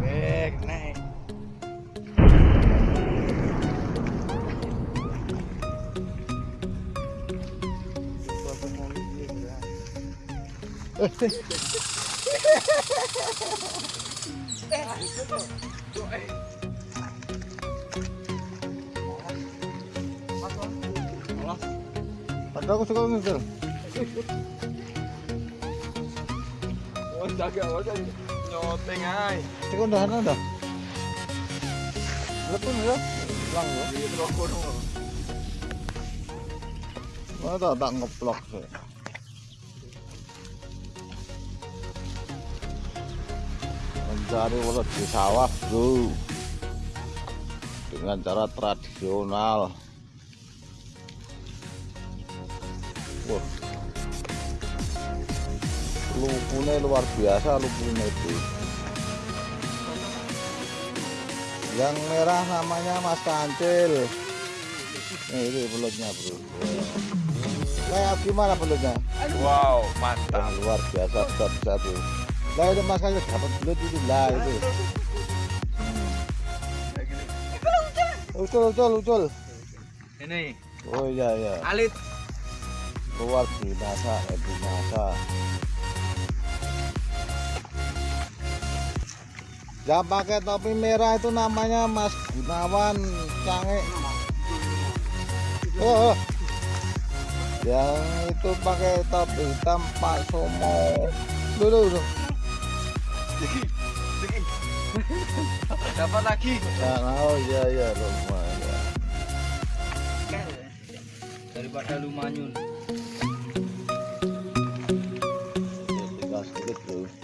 Bek, naik. Ada aku suka ngejar. Oh, jaga aja. Nyoteng ay. Cek udah ada udah. Lepun ya. Pulang ya. Rokok dong. Mana tak tak ngeplok sih. Mencari ulat di sawah bro Dengan cara tradisional Wah Lupunya luar biasa lupunya itu Yang merah namanya Mas Kancil Nih ini belutnya bro Kayak gimana belutnya? Wow, mantap. luar biasa besar besar tuh. Lah itu mas kayu dapat belut itu lah itu. Ucul ucul ucul. Ini Oh iya iya. alit. Luar binasa eh binasa. Yang pakai topi merah itu namanya Mas Gunawan Cange. Oh, oh. Yang itu pakai topi hitam Pak Somo. Dulu, dulu. Dapat lagi. Ya, oh iya iya lumayan. Daripada lu the truth.